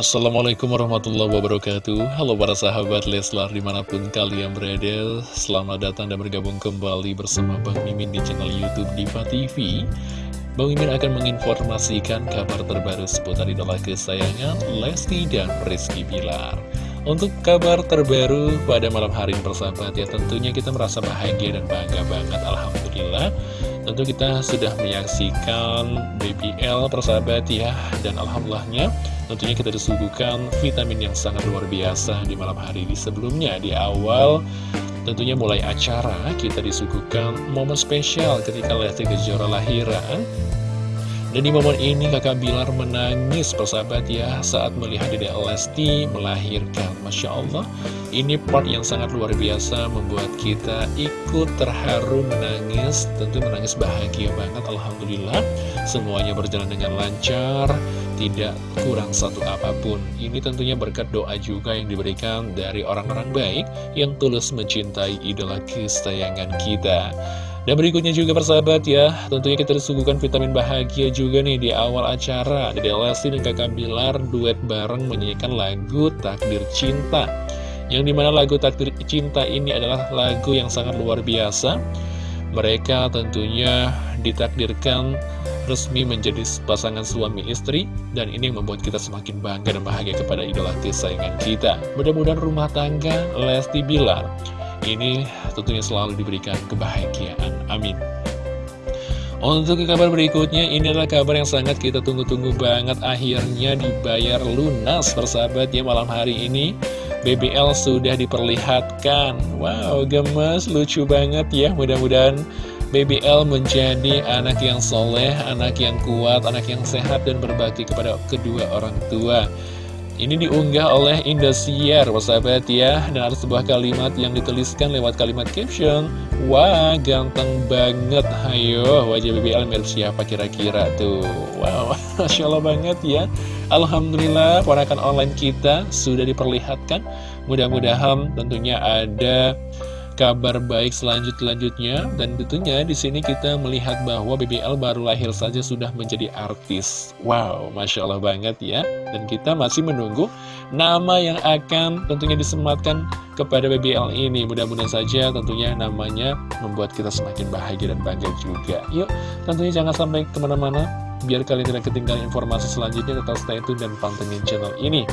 Assalamualaikum warahmatullahi wabarakatuh. Halo para sahabat Leslar di mana pun kalian berada Selamat datang dan bergabung kembali bersama Bang Mimin di channel Youtube Diva TV Bang Mimin akan menginformasikan kabar terbaru seputar idola kesayangan Lesti dan Rizky Bilar. Untuk kabar terbaru pada malam hari ini persahabat ya tentunya kita merasa bahagia dan bangga banget Alhamdulillah. Tentu kita sudah menyaksikan BBL persahabat ya Dan Alhamdulillahnya tentunya kita disuguhkan vitamin yang sangat luar biasa di malam hari ini. Sebelumnya di awal tentunya mulai acara kita disuguhkan momen spesial ketika Lesti Kejora lahiran dan di momen ini kakak Bilar menangis persahabat ya saat melihat Dede Lesti melahirkan. Masya Allah ini part yang sangat luar biasa membuat kita ikut terharu menangis. Tentu menangis bahagia banget Alhamdulillah. Semuanya berjalan dengan lancar tidak kurang satu apa pun. Ini tentunya berkat doa juga yang diberikan dari orang-orang baik yang tulus mencintai idola kesayangan kita dan berikutnya juga persahabat ya, tentunya kita disuguhkan vitamin bahagia juga nih di awal acara. Dede Lesti dan kakak Bilar duet bareng menyanyikan lagu Takdir Cinta. Yang di mana lagu Takdir Cinta ini adalah lagu yang sangat luar biasa. Mereka tentunya ditakdirkan resmi menjadi pasangan suami istri dan ini yang membuat kita semakin bangga dan bahagia kepada idola kesayangan kita. Mudah-mudahan rumah tangga Lesti Bilar ini tentunya selalu diberikan kebahagiaan. Amin. Untuk ke kabar berikutnya, ini adalah kabar yang sangat kita tunggu-tunggu banget. Akhirnya dibayar lunas persahabat ya malam hari ini. BBL sudah diperlihatkan. Wow, gemes, lucu banget ya. Mudah-mudahan BBL menjadi anak yang soleh, anak yang kuat, anak yang sehat, dan berbakti kepada kedua orang tua. Ini diunggah oleh Indosiar, sahabat ya Dan ada sebuah kalimat yang dituliskan lewat kalimat caption. Wah, ganteng banget. Hayo, wajah BBL mirip siapa kira-kira tuh? Wow, Masya Allah banget ya. Alhamdulillah, ponakan online kita sudah diperlihatkan. Mudah-mudahan tentunya ada kabar baik selanjut-lanjutnya dan tentunya di sini kita melihat bahwa BBL baru lahir saja sudah menjadi artis. Wow, masya Allah banget ya. Dan kita masih menunggu nama yang akan tentunya disematkan kepada BBL ini. Mudah-mudahan saja tentunya namanya membuat kita semakin bahagia dan bangga juga. Yuk, tentunya jangan sampai ke mana-mana. Biar kalian tidak ketinggalan informasi selanjutnya, tetap stay tune dan pantengin channel ini.